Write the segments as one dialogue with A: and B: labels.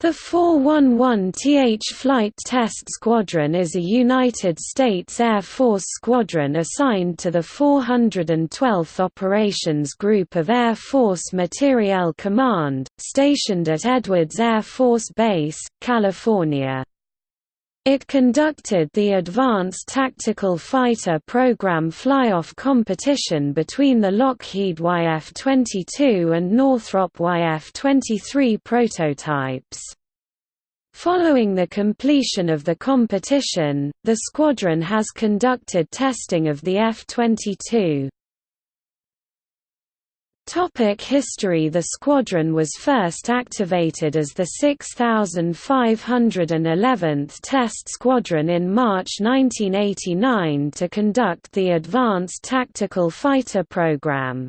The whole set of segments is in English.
A: The 411th Flight Test Squadron is a United States Air Force squadron assigned to the 412th Operations Group of Air Force Materiel Command, stationed at Edwards Air Force Base, California. It conducted the Advanced Tactical Fighter Program flyoff competition between the Lockheed YF-22 and Northrop YF-23 prototypes. Following the completion of the competition, the squadron has conducted testing of the F-22. Topic history The squadron was first activated as the 6511th Test Squadron in March 1989 to conduct the Advanced Tactical Fighter Program.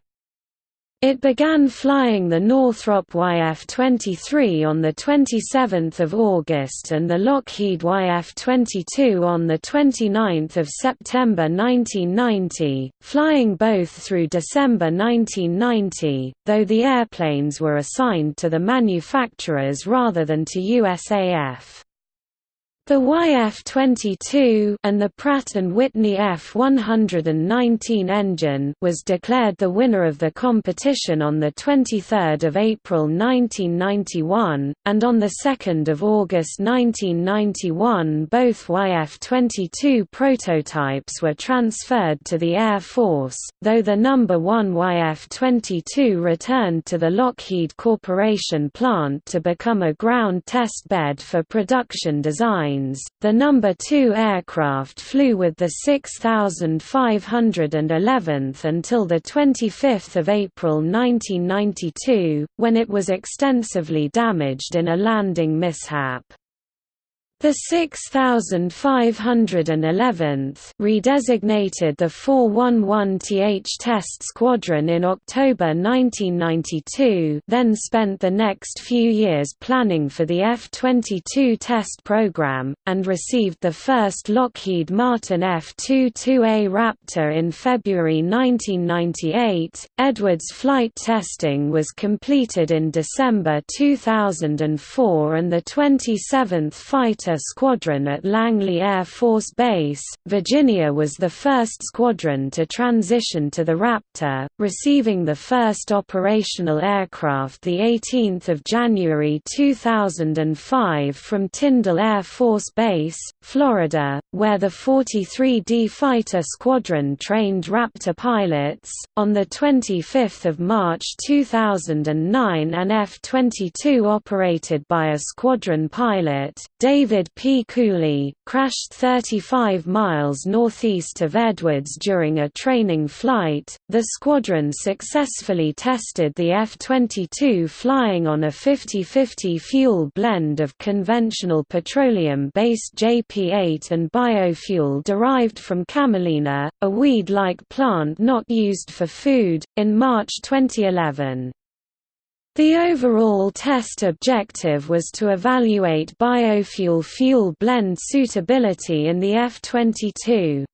A: It began flying the Northrop YF-23 on 27 August and the Lockheed YF-22 on 29 September 1990, flying both through December 1990, though the airplanes were assigned to the manufacturers rather than to USAF. The YF-22 and the Pratt & Whitney F-119 engine was declared the winner of the competition on 23 April 1991, and on 2 August 1991 both YF-22 prototypes were transferred to the Air Force, though the number 1 YF-22 returned to the Lockheed Corporation plant to become a ground test bed for production design the number 2 aircraft flew with the 6511th until the 25th of April 1992, when it was extensively damaged in a landing mishap. The 6511th redesignated the 411th Test Squadron in October 1992 then spent the next few years planning for the F-22 test program, and received the first Lockheed Martin F-22A Raptor in February 1998. Edwards flight testing was completed in December 2004 and the 27th Fighter Squadron at Langley Air Force Base, Virginia was the first squadron to transition to the Raptor, receiving the first operational aircraft 18 January 2005 from Tyndall Air Force Base, Florida, where the 43D Fighter Squadron trained Raptor pilots. On 25 March 2009 an F-22 operated by a squadron pilot, David P. Cooley, crashed 35 miles northeast of Edwards during a training flight. The squadron successfully tested the F 22 flying on a 50 50 fuel blend of conventional petroleum based JP 8 and biofuel derived from camelina, a weed like plant not used for food, in March 2011. The overall test objective was to evaluate biofuel fuel blend suitability in the F-22.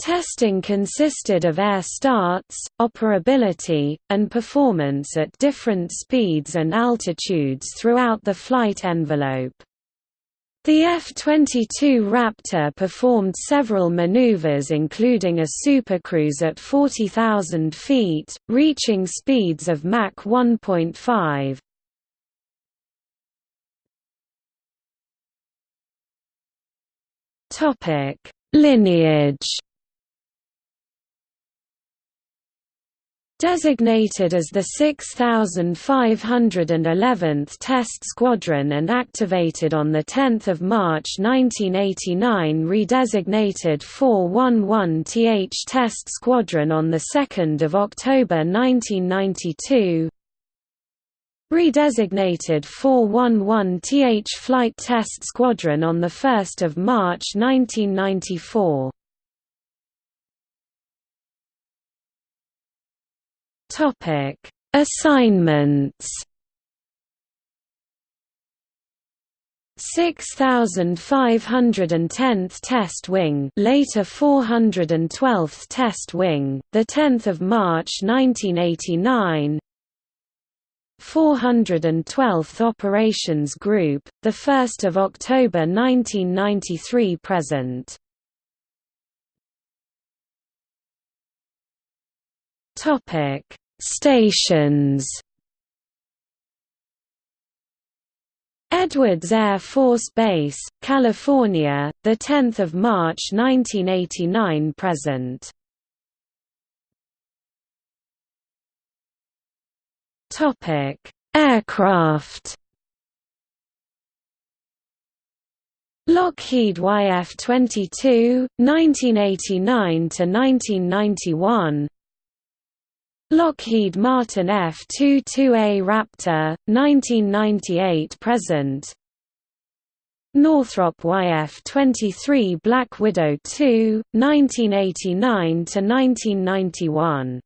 A: Testing consisted of air starts, operability, and performance at different speeds and altitudes throughout the flight envelope. The F-22 Raptor performed several maneuvers including a supercruise at 40,000 feet, reaching speeds of Mach 1.5. Lineage Designated as the 6511th Test Squadron and activated on 10 March 1989 redesignated 411th Test Squadron on 2 October 1992 Redesignated 411th Flight Test Squadron on 1 March 1994 Topic: Assignments. 6510th Test Wing, later 412th Test Wing, the 10th of March 1989. 412th Operations Group, 1 October 1993 present. Stations Edwards Air Force Base, California, the 10th of March 1989 present. Topic: Aircraft. Lockheed YF-22, 1989 to 1991. Lockheed Martin F-22A Raptor, 1998 present. Northrop YF-23 Black Widow II, 1989 to 1991.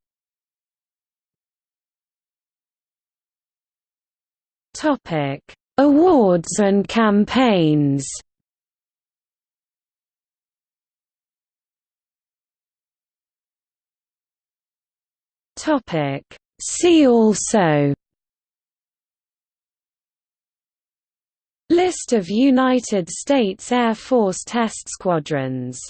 A: Topic: Awards and campaigns. Topic: See also List of United States Air Force test squadrons